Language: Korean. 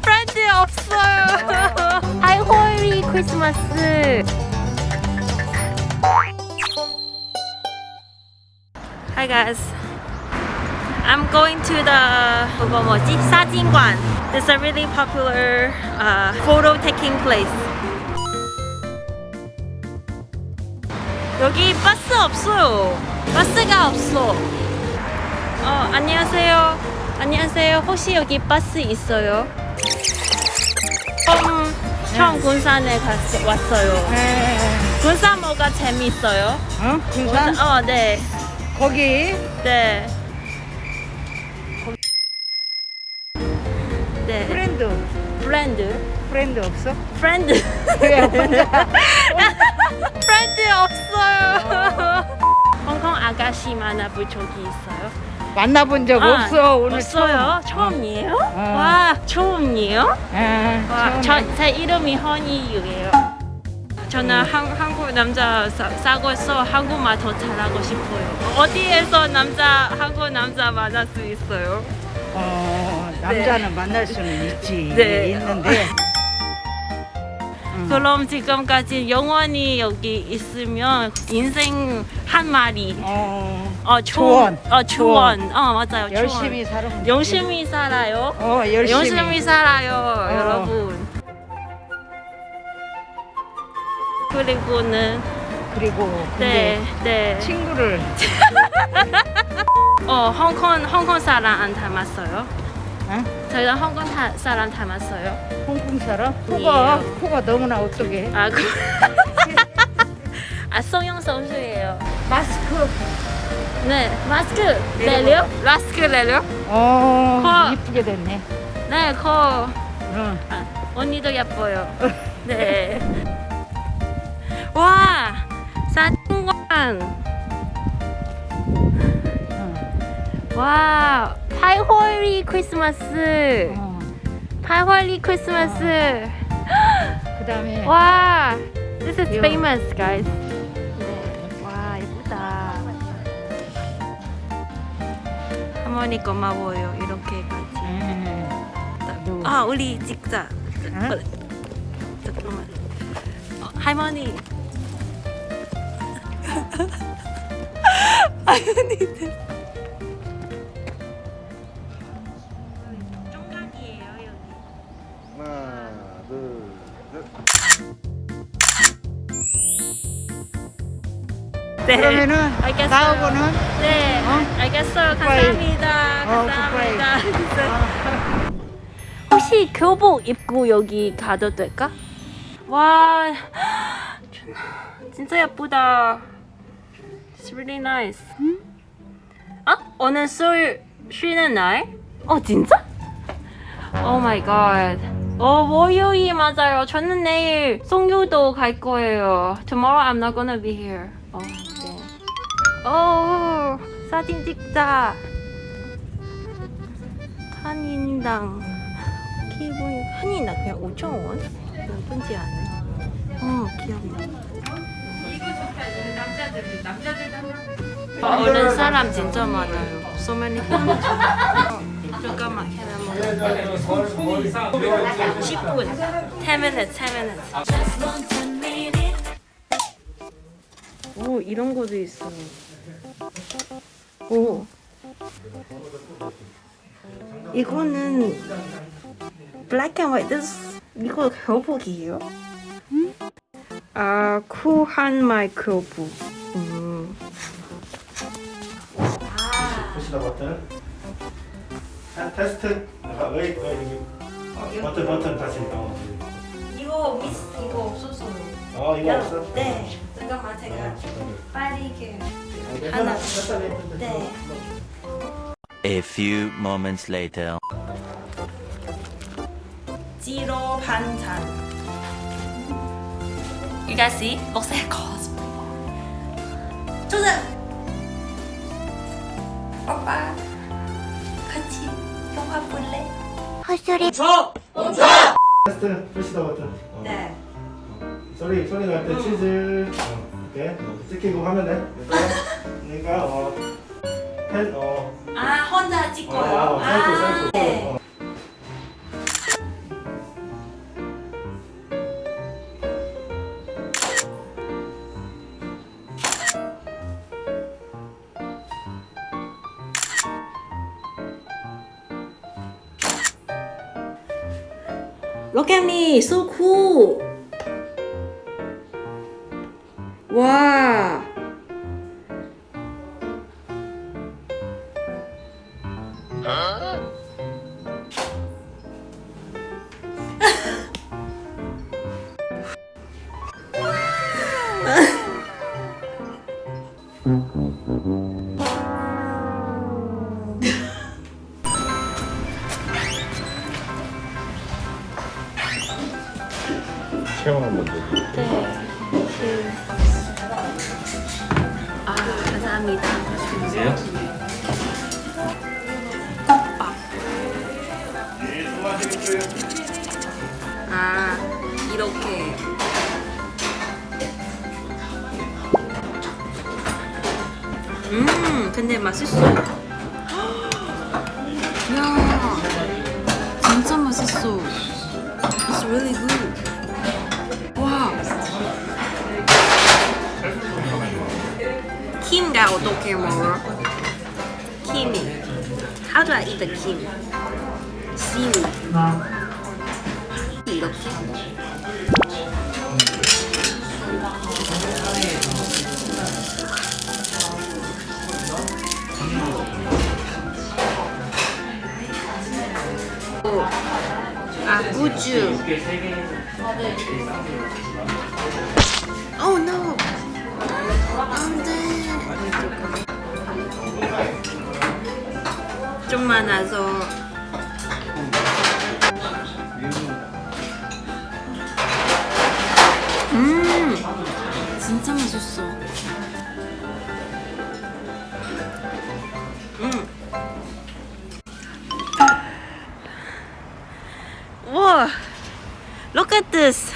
프렌드 없어요. 하이 홀리 크리스마스. Hi guys. I'm going to the 그거 뭐지? 사진관. It's a really popular uh, photo taking place. 여기 버스 없어요. 버스가 없어. 어, 안녕하세요. 안녕하세요. 혹시 여기 버스 있어요? 처음, 처음 군산에 갔, 왔어요. 네. 군산 뭐가 재밌어요? 어? 군산? 어, 네. 거기 네. 네. Friend friend. Friend 없어? Friend. 왜 혼자? Friend 없어요. 홍콩 아가씨 만화부 저기 있어요? 만나본 적 아, 없어 오늘 없어요? 처음. 처음 이에요? 어. 와, 처음이에요? 아, 와, 처음에. 저, 제 이름이 허니유예요. 저는 한, 한국 남자 사, 사고서 한국말 더 잘하고 싶어요. 어디에서 남자 한국 남자 만날 수 있어요? 어, 남자는 만날 수는 있지 네. 있는데 음. 그럼 지금까지 영원히 여기 있으면 인생 한 마리. 어, 어, 조언. 어, 조언. 어, 맞아요. 열심히 되지. 열심히 살아요. 어 열심히, 열심히 살아요, 어. 여러분. 그리고는 그리고 네, 네. 친구를 어, 홍콩 홍콩 사람 안 닮았어요. 어? 저희가 홍콩 타, 사람 닮았어요. 홍콩 사람? 예. 코가 코가 너무나 어떻게 아, 그... 아, 송영 선수예요. 마스크 네, 마스크 내려? 마스크 내려? 어 코. 이쁘게 됐네 네, 코. 어. 아, 언니도 예뻐요. 네. 와, 사진관. 어. 와, 팔월의 크리스마스. 어. 팔월의 크리스마스. 그 다음에 와, this is famous, guys. 네, 와 예쁘다. 할머니 고마워요. 이렇게까지. 누구? 아, 우리 찍자. 응? 어, 잠깐만. 어, 할머니. 할머니들. 네. 그러면은 알겠어요. 나하고는 네, 어? 알겠어요. 감사합니다. 어, 감사합니다. 혹시 교복 입고 여기 가도 될까? 와, 진짜 예쁘다. It's really nice. 아, 오늘 술 쉬는 날? 어, 진짜? Oh my god. 어, 월요일 맞아요. 저는 내일 송유도 갈 거예요. Tomorrow I'm not gonna be here. 어, 네. 오, 사진 찍자. 한인당. 기분, 한인당 그냥 5,000원? 예쁜지 않아? 어, 귀엽네. 어른 사람 진짜 많아요. So many people. 잠깐만, move? 10분. 10 minutes, 10 minutes. 오, 이런 것도 있어. 오. 이거는 black and white. This, 이거 교복이에요? 아, 쿠한 마이크로브. 음. 푸시다 버튼. 자, 테스트. 아, 웨이, 웨이, 여기. 버튼, 버튼 다시. 어, 이거 미스 이거 없어서. 어 이거 없어? 네. 잠깐만 제가 빨리 이렇게 하나. 네. A few moments later. 지로 반찬. You guys see? Looks like cosplay. 조장. 오빠. 같이 영화 볼래? 테스트. 푸시다 버튼. 어. 네. 소리, 소리 날 때 치즈. 어, 이렇게. 찍히고 하면 돼. 그러니까, 어. 펜, 어. 아 혼자 찍고요. 어, 셀프, 아, 셀프. 네. Look at me, so cool. 와. 체험 한번 더. 아, 감사합니다. 드세요. 아, 이렇게. 음, 근데 맛있어. 야, 진짜 맛있어. It's really good. 킴가 어떻게 먹어? 킴이. How do I eat the kim? Seaweed. 이렇게. 아, 우주. Oh no. 안 돼. 좀 많아서. 음, 진짜 맛있어. 음. 와, look at this.